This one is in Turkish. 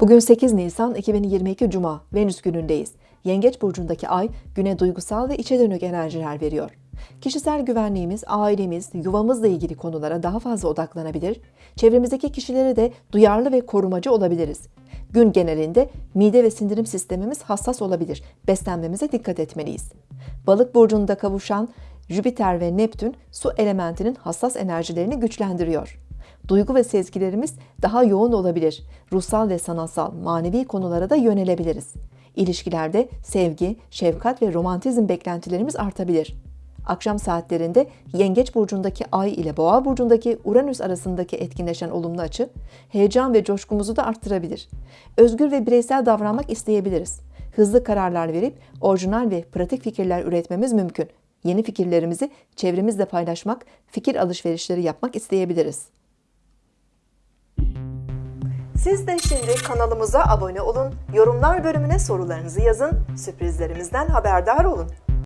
Bugün 8 Nisan 2022 Cuma, Venüs günündeyiz. Yengeç burcundaki ay güne duygusal ve içe dönük enerjiler veriyor. Kişisel güvenliğimiz, ailemiz, yuvamızla ilgili konulara daha fazla odaklanabilir, çevremizdeki kişilere de duyarlı ve korumacı olabiliriz. Gün genelinde mide ve sindirim sistemimiz hassas olabilir. Beslenmemize dikkat etmeliyiz. Balık burcunda kavuşan Jüpiter ve Neptün su elementinin hassas enerjilerini güçlendiriyor. Duygu ve sezgilerimiz daha yoğun olabilir. Ruhsal ve sanatsal, manevi konulara da yönelebiliriz. İlişkilerde sevgi, şefkat ve romantizm beklentilerimiz artabilir. Akşam saatlerinde Yengeç burcundaki Ay ile Boğa burcundaki Uranüs arasındaki etkinleşen olumlu açı heyecan ve coşkumuzu da arttırabilir. Özgür ve bireysel davranmak isteyebiliriz. Hızlı kararlar verip orijinal ve pratik fikirler üretmemiz mümkün. Yeni fikirlerimizi çevremizle paylaşmak, fikir alışverişleri yapmak isteyebiliriz. Siz de şimdi kanalımıza abone olun, yorumlar bölümüne sorularınızı yazın, sürprizlerimizden haberdar olun.